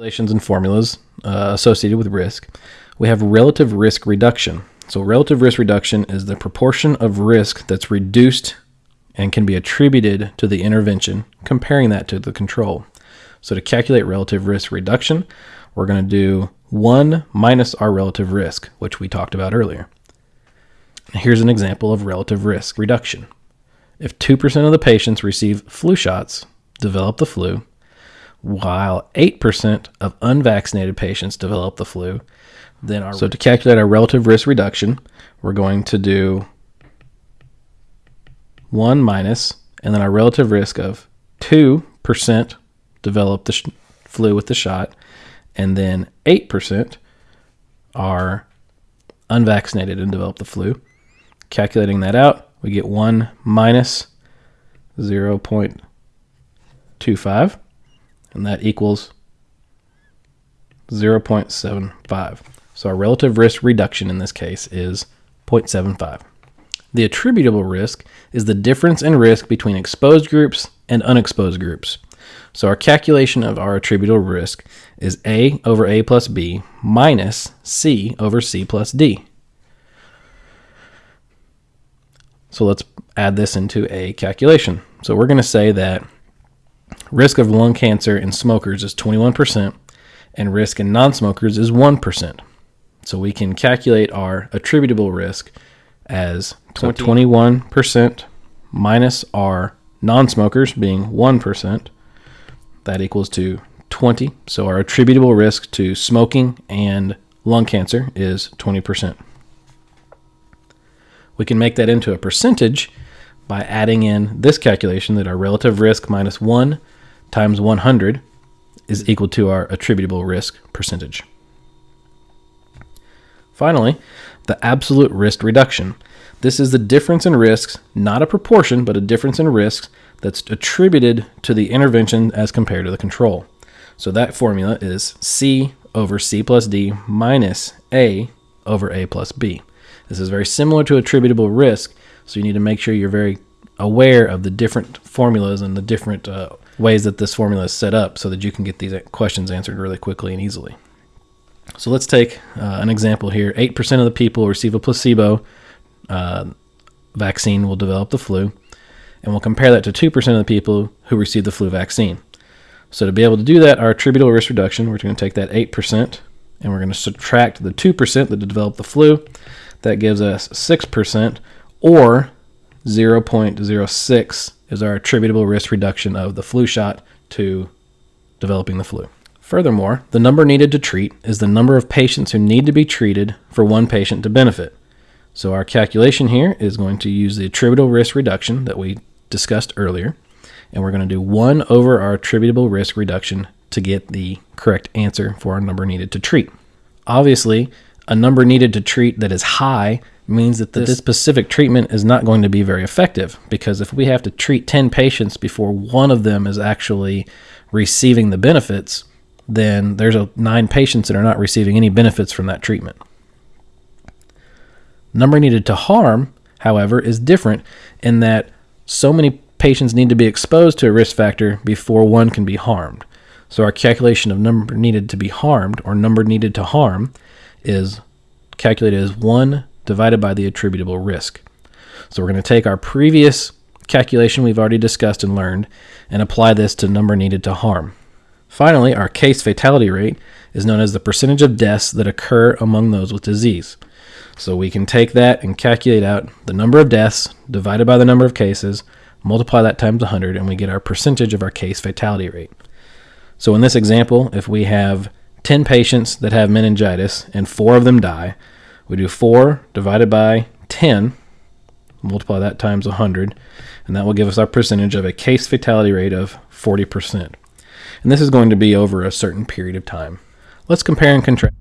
calculations and formulas uh, associated with risk, we have relative risk reduction. So, relative risk reduction is the proportion of risk that's reduced and can be attributed to the intervention, comparing that to the control. So, to calculate relative risk reduction, we're going to do 1 minus our relative risk, which we talked about earlier. Here's an example of relative risk reduction. If 2% of the patients receive flu shots, develop the flu, while 8% of unvaccinated patients develop the flu, then our, so to calculate our relative risk reduction, we're going to do 1 minus, and then our relative risk of 2% develop the flu with the shot, and then 8% are unvaccinated and develop the flu. Calculating that out, we get 1 minus 0.25 and that equals 0.75. So our relative risk reduction in this case is 0.75. The attributable risk is the difference in risk between exposed groups and unexposed groups. So our calculation of our attributable risk is A over A plus B minus C over C plus D. So let's add this into a calculation. So we're going to say that risk of lung cancer in smokers is 21%, and risk in non smokers is 1%. So we can calculate our attributable risk as 21% minus our non smokers being 1%. That equals to 20. So our attributable risk to smoking and lung cancer is 20%. We can make that into a percentage by adding in this calculation that our relative risk minus 1 times 100 is equal to our attributable risk percentage. Finally, the absolute risk reduction. This is the difference in risks, not a proportion, but a difference in risks that's attributed to the intervention as compared to the control. So that formula is C over C plus D minus A over A plus B. This is very similar to attributable risk, so you need to make sure you're very aware of the different formulas and the different uh, ways that this formula is set up so that you can get these questions answered really quickly and easily. So let's take uh, an example here. 8% of the people receive a placebo uh, vaccine will develop the flu, and we'll compare that to 2% of the people who receive the flu vaccine. So to be able to do that, our attributable risk reduction, we're going to take that 8% and we're going to subtract the 2% that developed the flu. That gives us 6% or 0.06 is our attributable risk reduction of the flu shot to developing the flu. Furthermore, the number needed to treat is the number of patients who need to be treated for one patient to benefit. So our calculation here is going to use the attributable risk reduction that we discussed earlier, and we're going to do 1 over our attributable risk reduction to get the correct answer for our number needed to treat. Obviously, a number needed to treat that is high means that this, this specific treatment is not going to be very effective because if we have to treat 10 patients before one of them is actually receiving the benefits, then there's a, nine patients that are not receiving any benefits from that treatment. Number needed to harm, however, is different in that so many patients need to be exposed to a risk factor before one can be harmed. So our calculation of number needed to be harmed or number needed to harm is calculated as 1 divided by the attributable risk. So we're going to take our previous calculation we've already discussed and learned and apply this to number needed to harm. Finally, our case fatality rate is known as the percentage of deaths that occur among those with disease. So we can take that and calculate out the number of deaths divided by the number of cases, multiply that times 100, and we get our percentage of our case fatality rate. So in this example, if we have 10 patients that have meningitis and four of them die, we do 4 divided by 10, multiply that times 100, and that will give us our percentage of a case fatality rate of 40%. And this is going to be over a certain period of time. Let's compare and contrast.